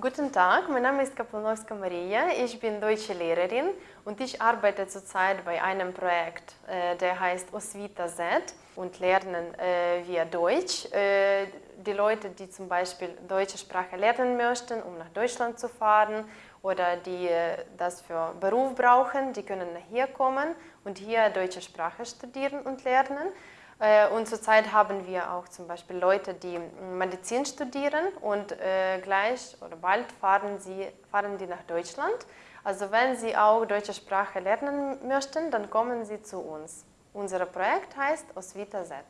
Guten Tag, mein Name ist Kaplanowska Maria, ich bin deutsche Lehrerin und ich arbeite zurzeit bei einem Projekt, äh, der heißt Osvita Z und lernen äh, wir Deutsch. Äh, die Leute, die zum Beispiel deutsche Sprache lernen möchten, um nach Deutschland zu fahren oder die das für Beruf brauchen, die können hier kommen und hier deutsche Sprache studieren und lernen. Äh, und zurzeit haben wir auch zum Beispiel Leute, die Medizin studieren und äh, gleich oder bald fahren, sie, fahren die nach Deutschland. Also wenn Sie auch deutsche Sprache lernen möchten, dann kommen Sie zu uns. Unser Projekt heißt Osvita Z.